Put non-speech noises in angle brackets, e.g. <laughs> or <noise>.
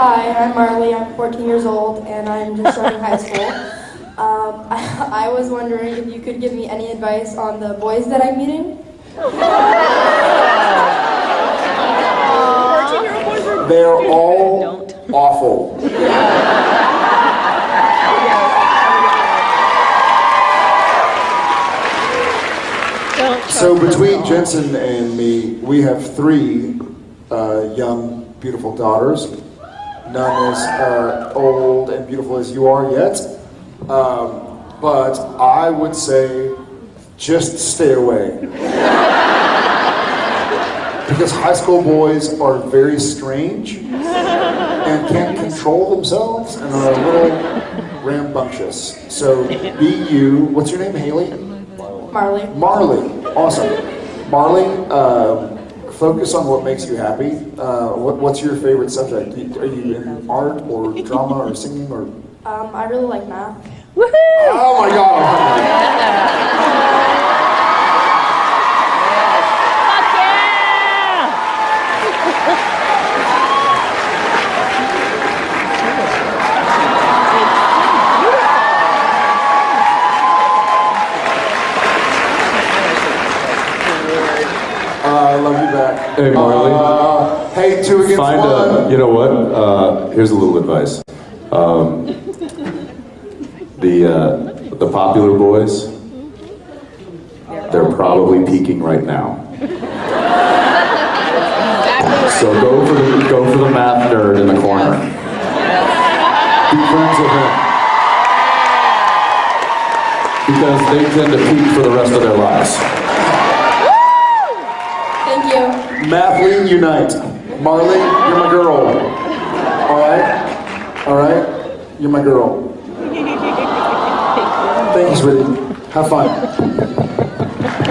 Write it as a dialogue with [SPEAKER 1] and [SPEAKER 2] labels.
[SPEAKER 1] Hi, I'm Marley. I'm 14 years old and I'm just starting high school. <laughs> Um, I, <laughs> I was wondering if you could give me any advice on the boys that I'm meeting.
[SPEAKER 2] They're all awful. So between Jensen and me, we have three uh, young, beautiful daughters. None as uh, old and beautiful as you are yet. Um, but I would say just stay away. because high school boys are very strange and can't control themselves and are a little rambunctious. So be you. What's your name, Haley?
[SPEAKER 1] Marley.
[SPEAKER 2] Marley. Awesome. Marley, um, focus on what makes you happy. Uh, what, what's your favorite subject? Are you in art or drama or singing or?
[SPEAKER 1] Um, I really like math. Woohoo!
[SPEAKER 2] Oh my God! <laughs> I love you back.
[SPEAKER 3] Hey, Marley.
[SPEAKER 2] Uh, hey, two against
[SPEAKER 3] Find
[SPEAKER 2] one.
[SPEAKER 3] a, you know what? Uh, here's a little advice. Um, the uh, the popular boys, they're probably peaking right now. So go for the go for the math nerd in the corner. Be friends with him. Because they tend to peak for the rest of their lives.
[SPEAKER 2] Mathletes Unite. Marley, you're my girl. All right? All right? You're my girl. Thanks, sweetie. Have fun.